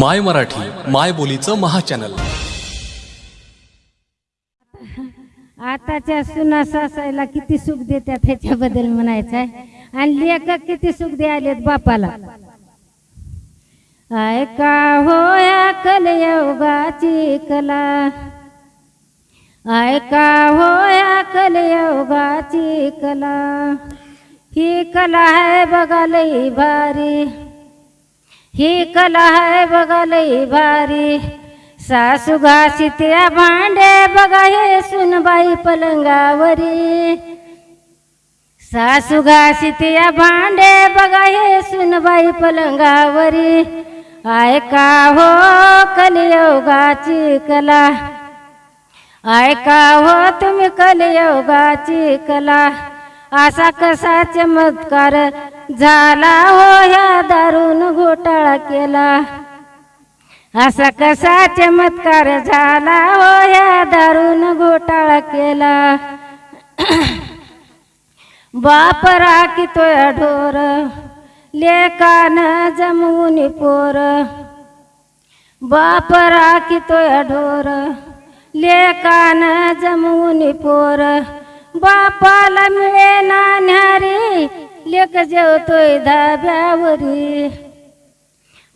माय मराठी माय बोलीचं महाचॅनल. आताच्या सुना सासायला किती सुख देतात ह्याच्याबद्दल म्हणायचं आहे आणि लेखक किती सुख द्यायलेत बापाला. ऐका होया कलयुगाची कला. ऐका होया कलयुगाची कला. ही कला आहे बघा लई भारी. ही कला आहे बघा लई भारी। सासू घासित्या भांडे बघा हे सुनबाई पलंगावरी। सासू घासित्या भांडे बघा हे सुनबाई पलंगावरी। ऐका हो कलियोगाची कला। ऐका हो तुम्ही कलियोगाची कला। असा कसा चमत्कार झाला हो ह्या दारून घोटाळा केला. असा कसा चमत्कार झाला हो ह्या दारून घोटाळा केला. बाप राखीतोय ढोर लेकान जमवून पोर. बाप राखीतोय ढोर लेकान जमवून पोर. बापाला मिळे ना लेख लेक जेवतोय धाब्यावरी.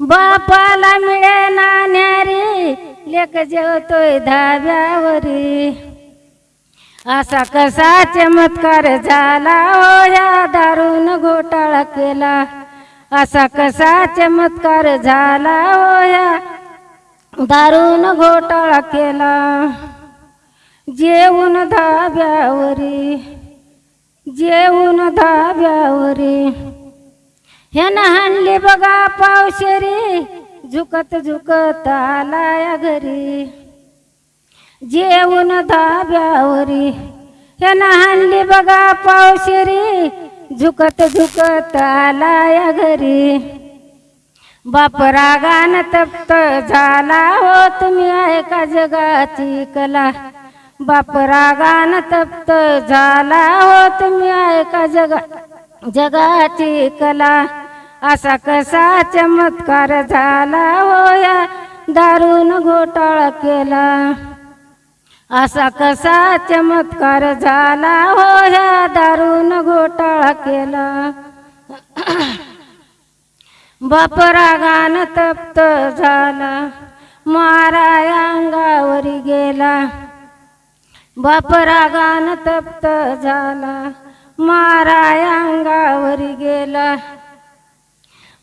बापाला मिळे नाण्यारी लेख लेक जेवतोय धाब्यावरी. असा कसा चमत्कार झाला हो या दारून घोटाळा केला. असा कसा चमत्कार झाला हो या दारून घोटाळा केला. जेवून धाब्यावरी. जेवून धाब्यावरी. ह्यानं हाणली बघा पावशेरी झुकत झुकत आलाया घरी. जेवून धाब्यावरी ह्यानं हाणली बघा पावशेरी झुकत झुकत आलाया घरी. बाप रागान तप्त झाला हो तुम्ही ऐका जगाची कला. बाप रागान तप्त झाला हो तुम्ही ऐका जगा जगाची कला. असा कसा चमत्कार झाला हो या दारून घोटाळा केला. असा कसा चमत्कार झाला हो ह्या दारून घोटाळा केला. बाप रागान तप्त झाला. माराया अंगावरी गेला. बाप रागान तप्त झाला. मारा अंगावरी गेला.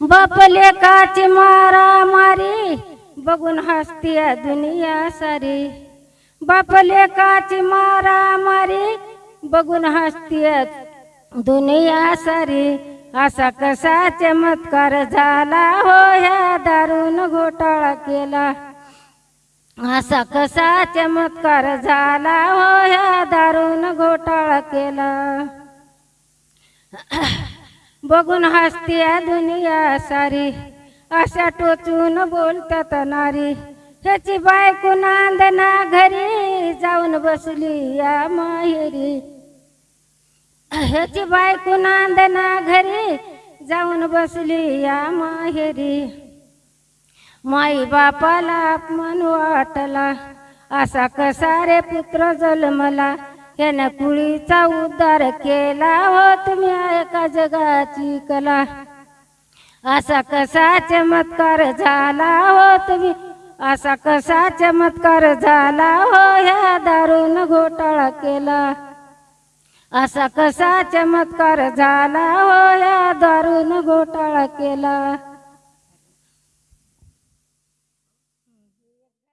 बाप लेकाची मारा मारी. बघून हसतीया दुनिया सारी. बाप लेकाची मारा मारी. बघून हसतीया दुनिया सारी. असा कसा चमत्कार झाला हो ह्या दारून घोटाळा केला. असा कसा चमत्कार झाला हो ह्या दारून घोटाळा केला. बघून हसतीया दुनिया सारी अशा टोचून बोलतात नारी. ह्याची बायको नांदना घरी जाऊन बसली या माहेरी. ह्याची बायको नांदना घरी जाऊन बसली या माहेरी. माई बापाला अपमान वाटला. असा कसा रे पुत्र जन्मला? यानं कुळीचा उद्धार केला हो तुम्ही ऐका जगाची कला. असा कसा चमत्कार झाला हो तुम्ही? असा कसा चमत्कार झाला हो ह्या दारून घोटाळा केला. असा कसा चमत्कार झाला हो या दारून घोटाळा केला.